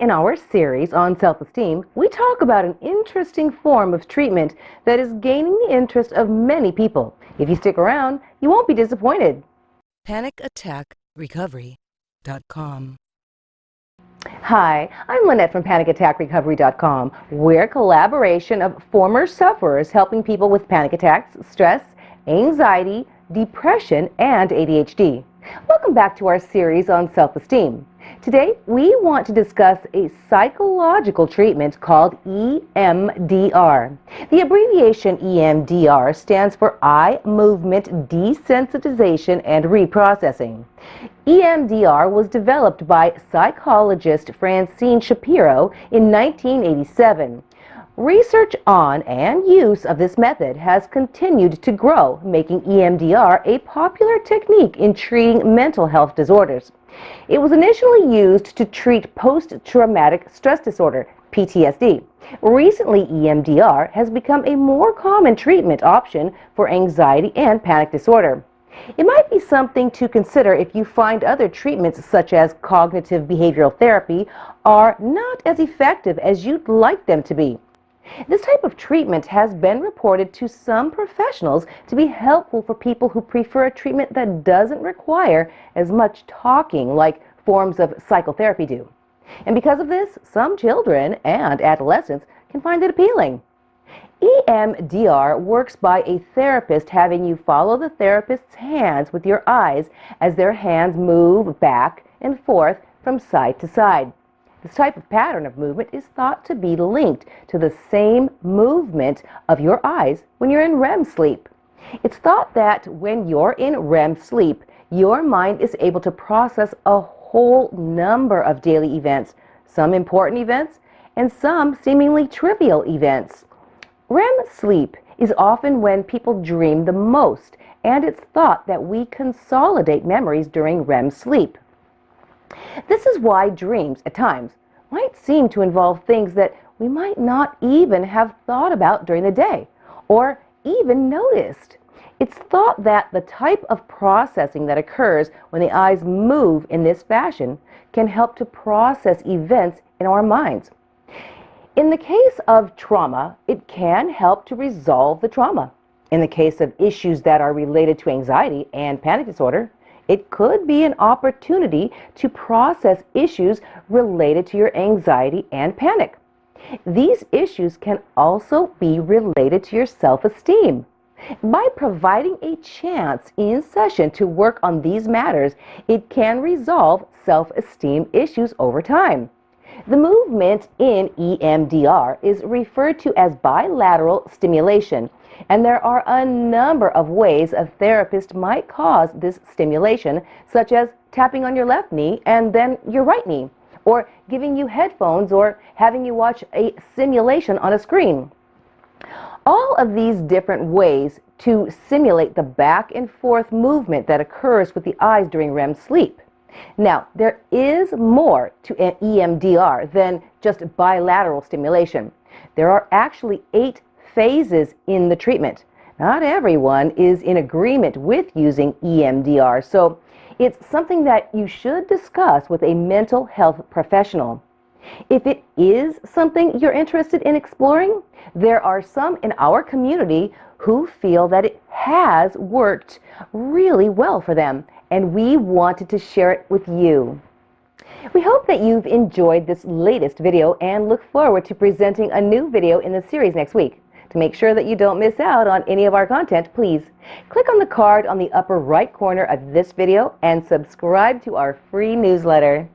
in our series on self-esteem, we talk about an interesting form of treatment that is gaining the interest of many people. If you stick around, you won't be disappointed. PanicAttackRecovery.com Hi, I'm Lynette from PanicAttackRecovery.com. We're a collaboration of former sufferers helping people with panic attacks, stress, anxiety, depression, and ADHD. Welcome back to our series on self-esteem. Today, we want to discuss a psychological treatment called EMDR. The abbreviation EMDR stands for Eye Movement Desensitization and Reprocessing. EMDR was developed by psychologist Francine Shapiro in 1987. Research on and use of this method has continued to grow, making EMDR a popular technique in treating mental health disorders. It was initially used to treat post-traumatic stress disorder, PTSD. Recently, EMDR has become a more common treatment option for anxiety and panic disorder. It might be something to consider if you find other treatments such as cognitive behavioral therapy are not as effective as you'd like them to be. This type of treatment has been reported to some professionals to be helpful for people who prefer a treatment that doesn't require as much talking like forms of psychotherapy do. And because of this, some children and adolescents can find it appealing. EMDR works by a therapist having you follow the therapist's hands with your eyes as their hands move back and forth from side to side. This type of pattern of movement is thought to be linked to the same movement of your eyes when you're in REM sleep. It's thought that when you're in REM sleep, your mind is able to process a whole number of daily events, some important events and some seemingly trivial events. REM sleep is often when people dream the most, and it's thought that we consolidate memories during REM sleep. This is why dreams, at times, might seem to involve things that we might not even have thought about during the day or even noticed. It's thought that the type of processing that occurs when the eyes move in this fashion can help to process events in our minds. In the case of trauma, it can help to resolve the trauma. In the case of issues that are related to anxiety and panic disorder, it could be an opportunity to process issues related to your anxiety and panic. These issues can also be related to your self-esteem. By providing a chance in session to work on these matters, it can resolve self-esteem issues over time. The movement in EMDR is referred to as bilateral stimulation, and there are a number of ways a therapist might cause this stimulation, such as tapping on your left knee and then your right knee, or giving you headphones or having you watch a simulation on a screen. All of these different ways to simulate the back and forth movement that occurs with the eyes during REM sleep. Now, there is more to EMDR than just bilateral stimulation. There are actually eight phases in the treatment. Not everyone is in agreement with using EMDR, so it's something that you should discuss with a mental health professional. If it is something you're interested in exploring, there are some in our community who feel that it has worked really well for them, and we wanted to share it with you. We hope that you've enjoyed this latest video and look forward to presenting a new video in the series next week. To make sure that you don't miss out on any of our content, please click on the card on the upper right corner of this video and subscribe to our free newsletter.